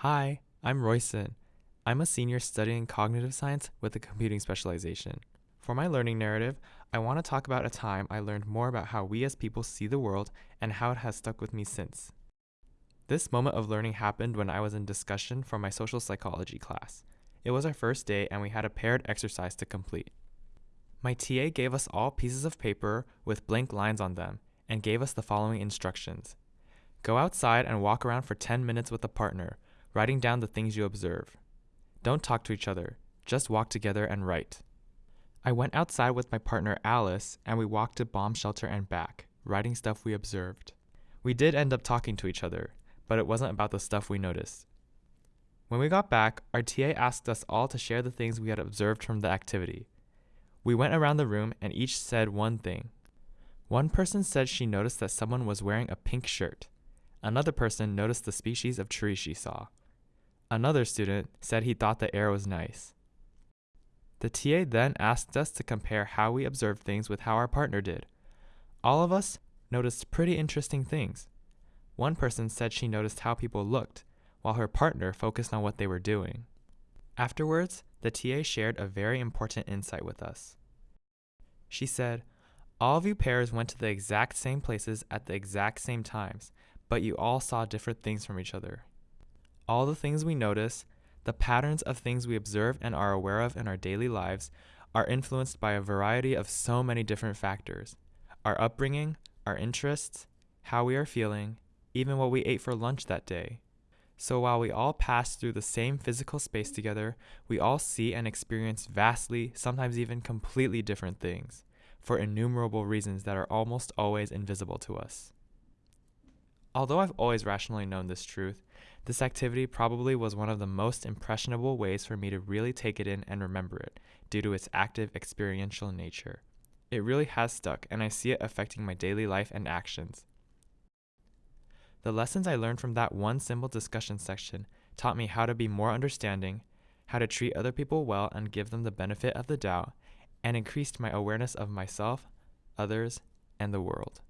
Hi, I'm Royson. I'm a senior studying cognitive science with a computing specialization. For my learning narrative, I want to talk about a time I learned more about how we as people see the world and how it has stuck with me since. This moment of learning happened when I was in discussion for my social psychology class. It was our first day and we had a paired exercise to complete. My TA gave us all pieces of paper with blank lines on them and gave us the following instructions. Go outside and walk around for 10 minutes with a partner, writing down the things you observe. Don't talk to each other, just walk together and write. I went outside with my partner Alice and we walked to bomb shelter and back, writing stuff we observed. We did end up talking to each other, but it wasn't about the stuff we noticed. When we got back, our TA asked us all to share the things we had observed from the activity. We went around the room and each said one thing. One person said she noticed that someone was wearing a pink shirt. Another person noticed the species of tree she saw. Another student said he thought the air was nice. The TA then asked us to compare how we observed things with how our partner did. All of us noticed pretty interesting things. One person said she noticed how people looked, while her partner focused on what they were doing. Afterwards, the TA shared a very important insight with us. She said, All of you pairs went to the exact same places at the exact same times, but you all saw different things from each other. All the things we notice, the patterns of things we observe and are aware of in our daily lives, are influenced by a variety of so many different factors our upbringing, our interests, how we are feeling, even what we ate for lunch that day. So while we all pass through the same physical space together, we all see and experience vastly, sometimes even completely different things, for innumerable reasons that are almost always invisible to us. Although I've always rationally known this truth, this activity probably was one of the most impressionable ways for me to really take it in and remember it, due to its active experiential nature. It really has stuck, and I see it affecting my daily life and actions. The lessons I learned from that one simple discussion section taught me how to be more understanding, how to treat other people well and give them the benefit of the doubt, and increased my awareness of myself, others, and the world.